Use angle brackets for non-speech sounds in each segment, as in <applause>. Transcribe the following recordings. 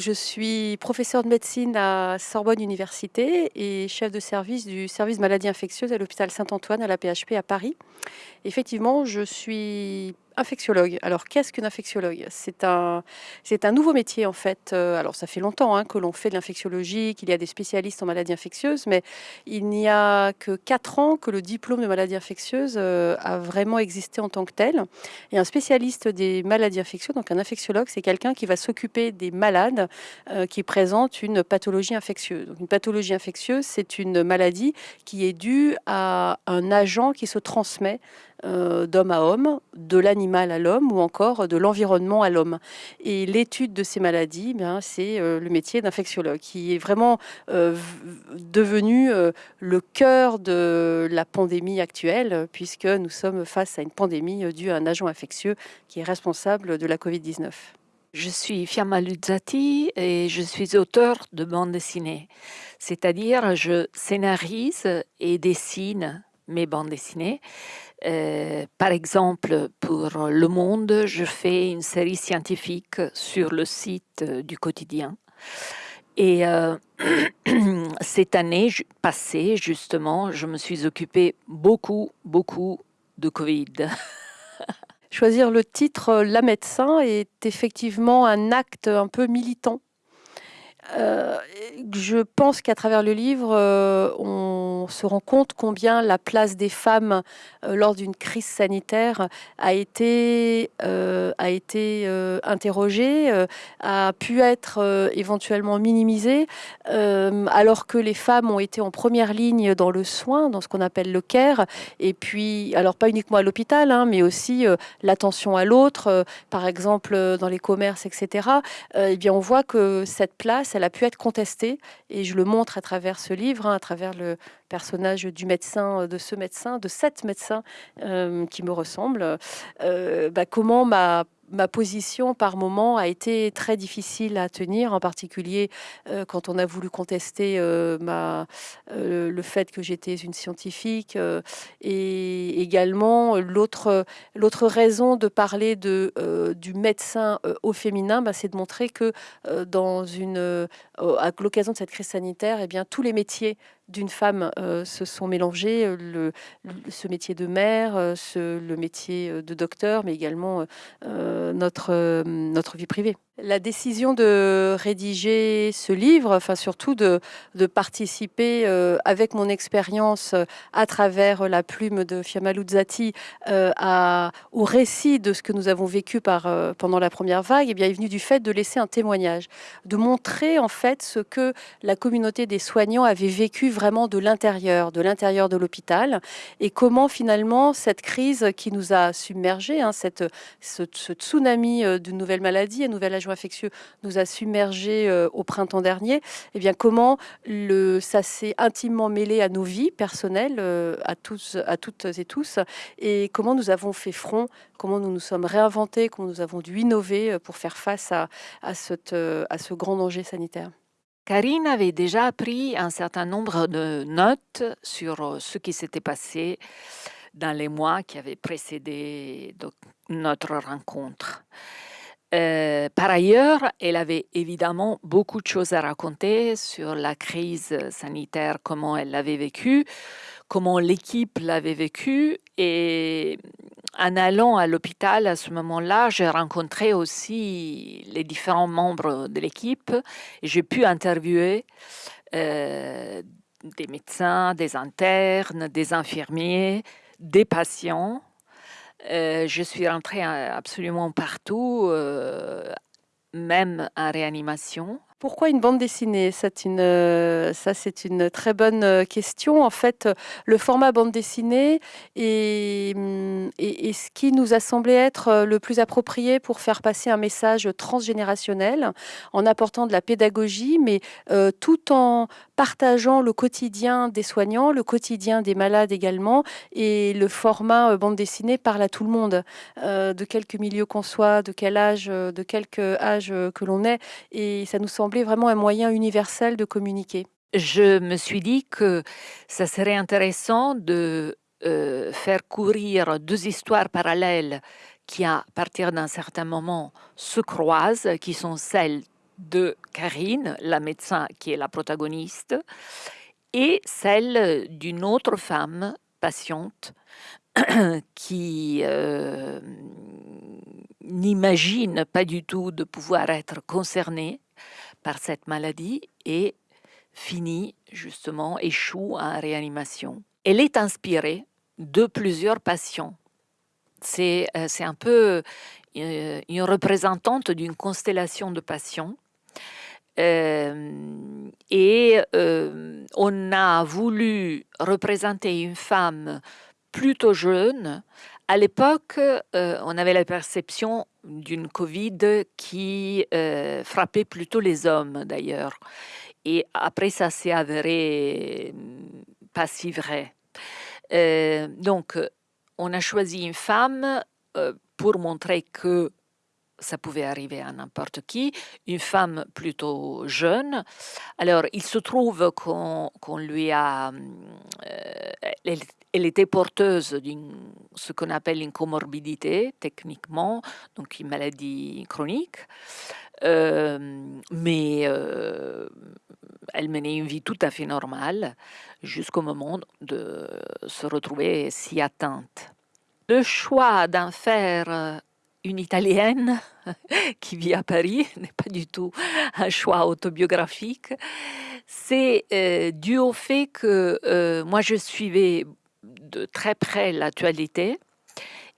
Je suis professeur de médecine à Sorbonne Université et chef de service du service maladies infectieuses à l'hôpital Saint-Antoine à la PHP à Paris. Effectivement, je suis infectiologue. Alors, qu'est-ce qu'une infectiologue? C'est un, c'est un nouveau métier, en fait. Euh, alors, ça fait longtemps hein, que l'on fait de l'infectiologie, qu'il y a des spécialistes en maladies infectieuses, mais il n'y a que 4 ans que le diplôme de maladie infectieuse euh, a vraiment existé en tant que tel. Et un spécialiste des maladies infectieuses, donc un infectiologue, c'est quelqu'un qui va s'occuper des malades euh, qui présentent une pathologie infectieuse. Donc, une pathologie infectieuse, c'est une maladie qui est due à un agent qui se transmet d'homme à homme, de l'animal à l'homme ou encore de l'environnement à l'homme. Et l'étude de ces maladies, eh c'est euh, le métier d'infectiologue qui est vraiment euh, devenu le cœur de la pandémie actuelle puisque nous sommes face à une pandémie due à un agent infectieux qui est responsable de la Covid-19. Je suis Fiamma Luzzati et je suis auteur de bande dessinée. C'est-à-dire, je scénarise et dessine mes bandes dessinées euh, par exemple, pour Le Monde, je fais une série scientifique sur le site euh, du quotidien. Et euh, <clears throat> cette année passée, justement, je me suis occupée beaucoup, beaucoup de Covid. <laughs> Choisir le titre La médecin est effectivement un acte un peu militant. je pense qu'à travers le livre, on se rend compte combien la place des femmes euh, lors d'une crise sanitaire a été, euh, a été euh, interrogée, a pu être éventuellement minimisée, alors que les femmes ont été en première ligne dans le soin, dans ce qu'on appelle le care, et puis, alors pas uniquement à l'hôpital, hein, mais aussi l'attention à l'autre, par exemple dans les commerces, etc. eh bien, on voit que cette place, elle a pu être contestée, et je le montre à travers ce livre, hein, à travers le, personnage du médecin, de ce médecin, de cette médecin euh, qui me ressemble, euh, bah, comment ma ma position par moment a été très difficile à tenir, en particulier euh, quand on a voulu contester euh, ma, euh, le fait que j'étais une scientifique et également l'autre l'autre raison de parler de du médecin au féminin, bah, c'est de montrer que dans une à l'occasion de cette crise sanitaire, eh bien tous les métiers d'une femme se sont mélangés, le, ce métier de mère, ce, le métier de docteur, mais également notre vie privée la décision de rédiger ce livre, enfin surtout de, participer euh, avec mon expérience euh, à travers la plume de Fiamma Luzzati euh, au récit de ce que nous avons vécu pendant la première vague, eh bien, est venu du fait de laisser un témoignage, de montrer en fait ce que la communauté des soignants avait vécu vraiment de l'intérieur, de l'intérieur de l'hôpital, et comment finalement cette crise qui nous a submergés, hein, cette, ce, tsunami de nouvelles maladies et infectieux nous a submergés euh, au printemps dernier, eh bien comment le, ça s'est intimement mêlé à nos vies personnelles, euh, à, tous, à toutes et tous, et comment nous avons fait front, comment nous nous sommes réinventés, comment nous avons dû innover euh, pour faire face à, à, cette, à ce grand danger sanitaire? Karine avait déjà pris un certain nombre de notes sur ce qui s'était passé dans les mois qui avaient précédé notre rencontre. Euh, par ailleurs, elle avait évidemment beaucoup de choses à raconter sur la crise sanitaire, comment elle l'avait vécue, comment l'équipe l'avait vécue. Et en allant à l'hôpital à ce moment-là, j'ai rencontré aussi les différents membres de l'équipe j'ai pu interviewer euh, des médecins, des internes, des infirmiers, des patients euh, je suis rentrée absolument partout, euh, même en réanimation. Pourquoi une bande dessinée? Euh, Ça, c'est une très bonne euh, question. En fait, le format bande dessinée est, mm, est, ce qui nous a semblé être euh, le plus approprié pour faire passer un message transgénérationnel, en apportant de la pédagogie, mais tout en partageant le quotidien des soignants, le quotidien des malades également, et le format bande dessinée parle à tout le monde, de quelque milieu qu'on soit, de quel âge, de quelque âge que l'on est, et ça nous semble vraiment un moyen universel de communiquer. Je me suis dit que ça serait intéressant de euh, faire courir deux histoires parallèles qui, à partir d'un certain moment, se croisent, qui sont celles de Karine, la médecin qui est la protagoniste, et celle d'une autre femme patiente <clears throat> qui euh, n'imagine pas du tout de pouvoir être concernée par cette maladie et finit justement, échoue en réanimation. Elle est inspirée de plusieurs patients. C'est euh, un peu euh, une représentante d'une constellation de patients. Et on a voulu représenter une femme plutôt jeune. À l'époque, euh, on avait la perception d'une Covid qui euh, frappait plutôt les hommes d'ailleurs. Et après, ça s'est avéré pas si vrai. Euh, donc, on a choisi une femme pour montrer que ça pouvait arriver à n'importe qui, une femme plutôt jeune. Alors, il se trouve qu'on lui a... elle, elle était porteuse d'une ce qu'on appelle une comorbidité techniquement, donc une maladie chronique, euh, mais euh, elle menait une vie tout à fait normale jusqu'au moment de se retrouver si atteinte. Le choix d'en faire une Italienne <laughs> qui vit à Paris <laughs> n'est pas du tout un choix autobiographique. C'est euh, dû au fait que moi je suivais de très près l'actualité.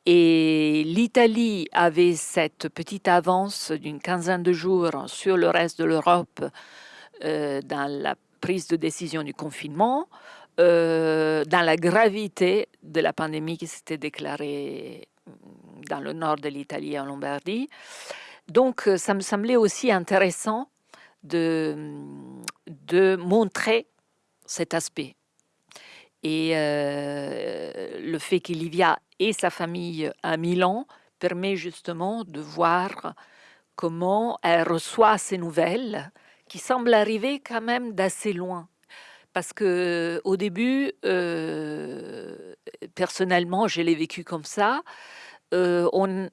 Et l'Italie avait cette petite avance d'une quinzaine de jours sur le reste de l'Europe euh, dans la prise de décision du confinement, euh, dans la gravité de la pandémie qui s'était déclarée dans le nord de l'Italie en Lombardie. Donc, ça me semblait aussi intéressant de, de montrer cet aspect et euh, le fait qu'Olivia et sa famille à Milan permet justement de voir comment elle reçoit ces nouvelles qui semblent arriver quand même d'assez loin. Parce que au début, euh, personnellement, je l'ai vécu comme ça. Euh, on,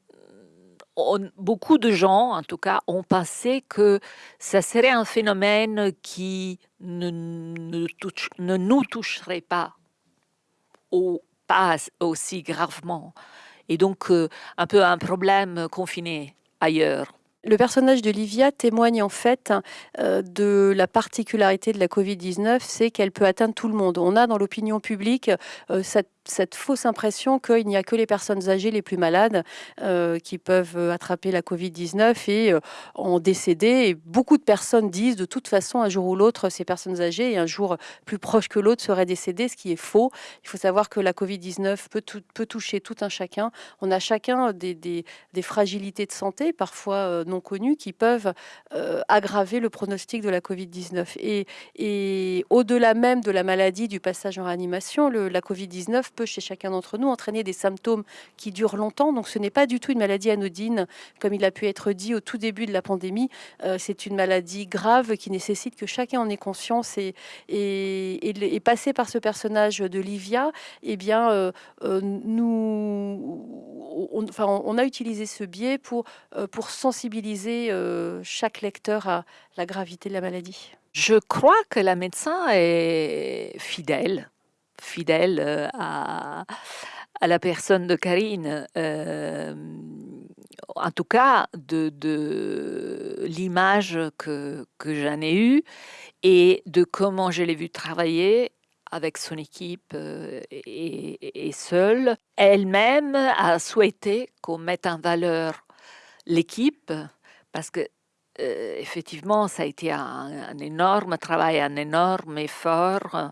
beaucoup de gens, en tout cas, ont pensé que ça serait un phénomène qui ne, nous toucherait pas ou pas aussi gravement. Et donc, euh, un peu un problème confiné ailleurs. Le personnage de Livia témoigne en fait euh, de la particularité de la Covid-19, c'est qu'elle peut atteindre tout le monde. On a dans l'opinion publique cette cette fausse impression qu'il n'y a que les personnes âgées les plus malades euh, qui peuvent euh, attraper la Covid-19 et euh, en décéder. Et beaucoup de personnes disent de toute façon, un jour ou l'autre, ces personnes âgées et un jour plus proche que l'autre seraient décédées, ce qui est faux. Il faut savoir que la Covid-19 peut, peut, toucher tout un chacun. On a chacun des, des, fragilités de santé, parfois non connues, qui peuvent aggraver le pronostic de la Covid-19. Et, et au-delà même de la maladie, du passage en réanimation, la Covid-19 chez chacun d'entre nous entraîner des symptômes qui durent longtemps. Donc ce n'est pas du tout une maladie anodine, comme il a pu être dit au tout début de la pandémie. Euh, c'est une maladie grave qui nécessite que chacun en ait conscience et, et, et, passer par ce personnage de Livia, eh bien, euh, euh, nous, on, enfin, on a utilisé ce biais pour, pour sensibiliser chaque lecteur à la gravité de la maladie. Je crois que la médecin est fidèle fidèle euh, à, la personne de Karine. Euh, en tout cas, de, l'image que, que j'en ai eue et de comment je l'ai vu travailler avec son équipe euh, et, seule. Elle-même a souhaité qu'on mette en valeur l'équipe parce que effectivement, ça a été un, énorme travail, un énorme effort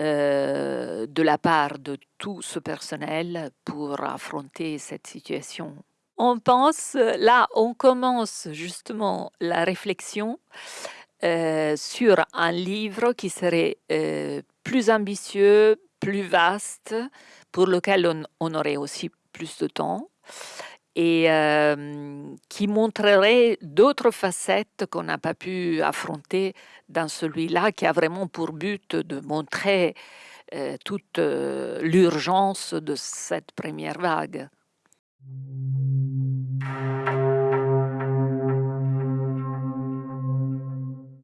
euh, de la part de tout ce personnel pour affronter cette situation. On pense, là, on commence justement la réflexion euh, sur un livre qui serait euh, plus ambitieux, plus vaste, pour lequel on, on aurait aussi plus de temps et qui montrerait d'autres facettes qu'on n'a pas pu affronter dans celui-là, qui a vraiment pour but de montrer toute l'urgence de cette première vague.